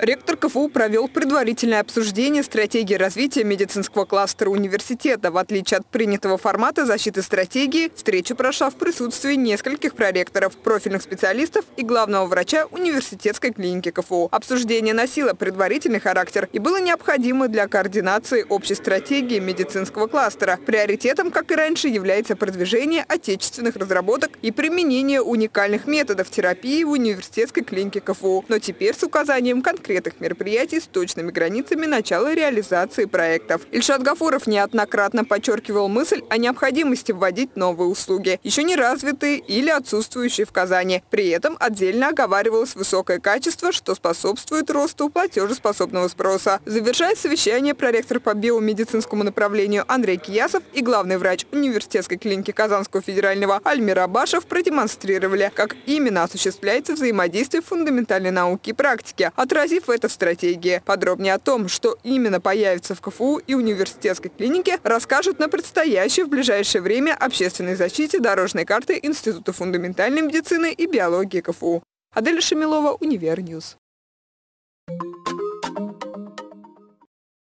Ректор КФУ провел предварительное обсуждение стратегии развития медицинского кластера университета. В отличие от принятого формата защиты стратегии, встреча прошла в присутствии нескольких проректоров, профильных специалистов и главного врача университетской клиники КФУ. Обсуждение носило предварительный характер и было необходимо для координации общей стратегии медицинского кластера. Приоритетом, как и раньше, является продвижение отечественных разработок и применение уникальных методов терапии в университетской клинике КФУ. Но теперь с указанием конкретных конкретных мероприятий с точными границами начала реализации проектов. Ильшат Гафуров неоднократно подчеркивал мысль о необходимости вводить новые услуги, еще не развитые или отсутствующие в Казани. При этом отдельно оговаривалось высокое качество, что способствует росту платежеспособного спроса. Завершая совещание, проректор по биомедицинскому направлению Андрей Киясов и главный врач университетской клиники Казанского федерального Альмир Абашев продемонстрировали, как именно осуществляется взаимодействие фундаментальной науки и практики, отразив в это в стратегии. Подробнее о том, что именно появится в КФУ и университетской клинике, расскажут на предстоящей в ближайшее время общественной защите дорожной карты Института фундаментальной медицины и биологии КФУ. Аделя Шамилова, Универньюз.